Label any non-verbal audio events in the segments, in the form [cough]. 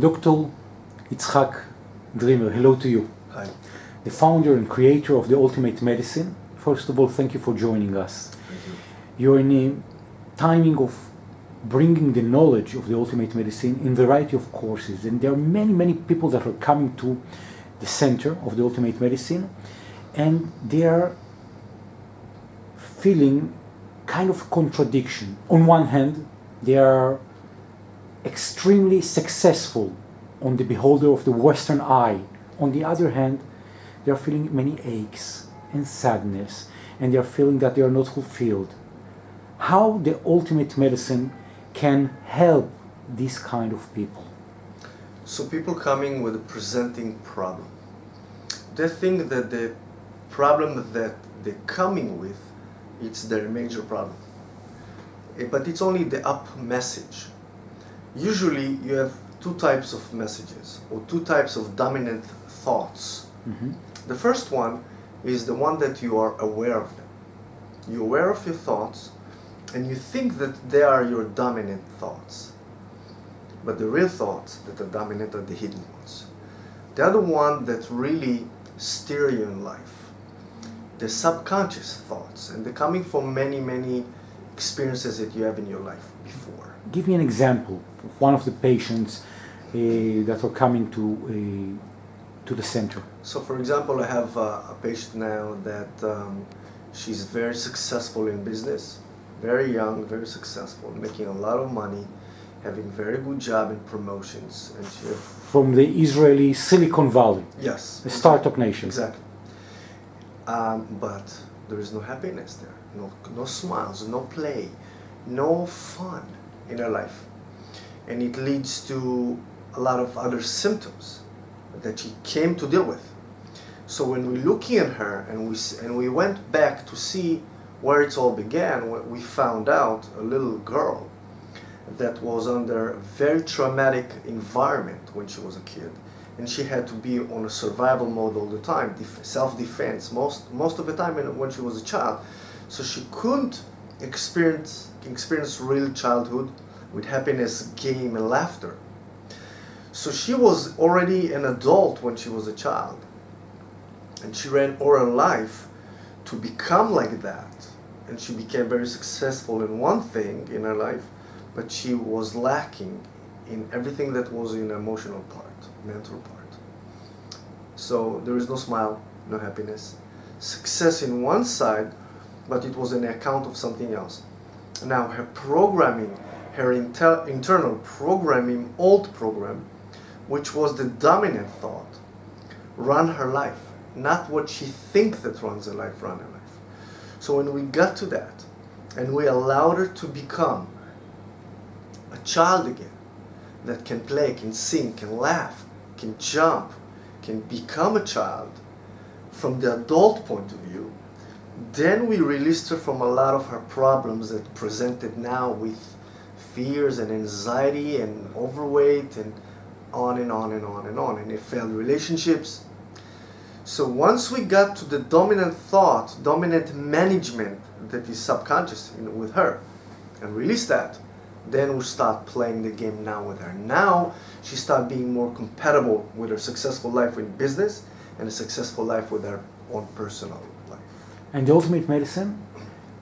Dr. Itzhak Dreamer, hello to you. Hi. The founder and creator of the Ultimate Medicine. First of all, thank you for joining us. Thank you. You're in a timing of bringing the knowledge of the Ultimate Medicine in variety of courses, and there are many, many people that are coming to the center of the Ultimate Medicine, and they are feeling kind of contradiction. On one hand, they are extremely successful on the beholder of the Western eye. On the other hand, they are feeling many aches and sadness, and they are feeling that they are not fulfilled. How the ultimate medicine can help these kind of people? So people coming with a presenting problem, they think that the problem that they're coming with, it's their major problem. Eh, But it's only the up message. Usually you have two types of messages or two types of dominant thoughts. Mhm. The first one is the one that you are aware of them. You're aware of your thoughts and you think that they are your dominant thoughts. But the real thoughts that are dominant are the hidden ones. They are The other one that really steer you in life. The subconscious thoughts and they're coming from many, many experiences that you have in your life before. Give me an example of one of the patients uh, that are coming to uh, to the center. So, for example, I have uh, a patient now that um, she's very successful in business, very young, very successful, making a lot of money, having very good job in promotions, and she From the Israeli Silicon Valley, yes, a startup nation. exactly. Um, but there is no happiness there, no no smiles, no play, no fun in her life, and it leads to a lot of other symptoms that she came to deal with. So when we're looking at her and we and we went back to see where it all began, we found out a little girl that was under a very traumatic environment when she was a kid, and she had to be on a survival mode all the time, self-defense most most of the time when- when she was a child. So she couldn't experience experience real childhood with happiness, game, and laughter. So she was already an adult when she was a child. And she ran all her life to become like that. And she became very successful in one thing in her life, but she was lacking in everything that was in emotional part, mental part. So there is no smile, no happiness. Success in one side, but it was an account of something else. Now her programming, her inter- internal programming, old program, which was the dominant thought, run her life, not what she thinks that runs her life, run her life. So when we got to that, and we allowed her to become a child again, that can play, can sing, can laugh, can jump, can become a child from the adult point of view, then we released her from a lot of her problems that presented now with fears and anxiety and overweight and on and on and on and on and it failed relationships. So once we got to the dominant thought dominant management that is subconscious with her and release that then we start playing the game now with her. Now she start being more compatible with her successful life in business and a successful life with her own personal life And the ultimate medicine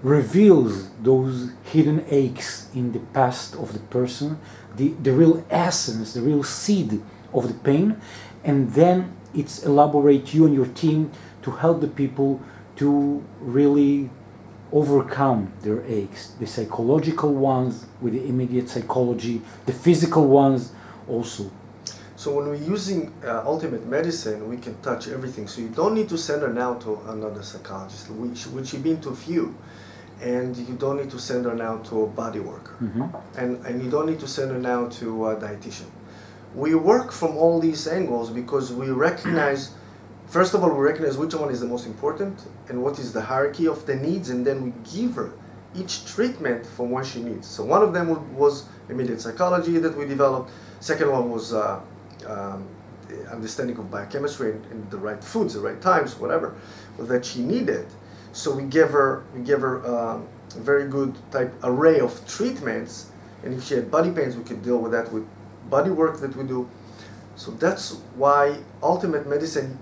reveals those hidden aches in the past of the person, the, the real essence, the real seed of the pain, and then it's elaborate you and your team to help the people to really overcome their aches, the psychological ones with the immediate psychology, the physical ones also. So when we're using uh, ultimate medicine, we can touch everything. So you don't need to send her now to another psychologist, which which you've been to a few, and you don't need to send her now to a body worker, Mhm. and and you don't need to send her now to a dietitian. We work from all these angles because we recognize, [clears throat] first of all, we recognize which one is the most important and what is the hierarchy of the needs, and then we give her each treatment from what she needs. So one of them was immediate psychology that we developed. Second one was uh, um, understanding of biochemistry and, and the right foods, the right times, whatever, that she needed. So we gave her we gave her um, a very good type array of treatments, and if she had body pains, we could deal with that with body work that we do. So that's why ultimate medicine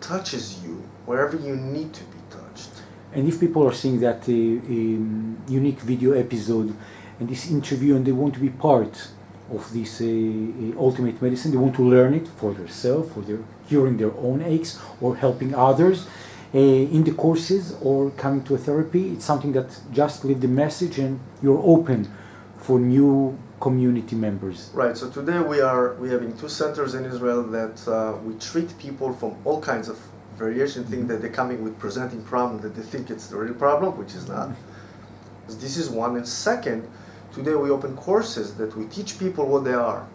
touches you wherever you need to be touched. And if people are seeing that uh, um, unique video episode and this interview and they want to be part of this uh, uh, ultimate medicine, they want to learn it for themselves, for their curing their own aches or helping others uh, in the courses or coming to a therapy, it's something that just leave the message and you're open for new community members. Right. So today we are we having two centers in Israel that uh, we treat people from all kinds of variation. Think that they're coming with presenting problem that they think it's the real problem, which is not. This is one. And second, today we open courses that we teach people what they are,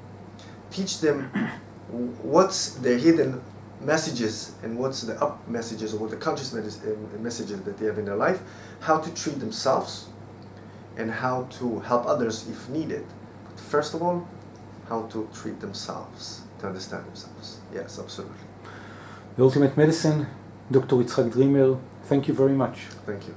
teach them what's the hidden messages and what's the up messages or what the conscious uh, messages that they have in their life, how to treat themselves, and how to help others if needed. But first of all, how to treat themselves, to understand themselves. Yes, absolutely. The Ultimate Medicine, Dr. Yitzhak Dreamer, thank you very much. Thank you.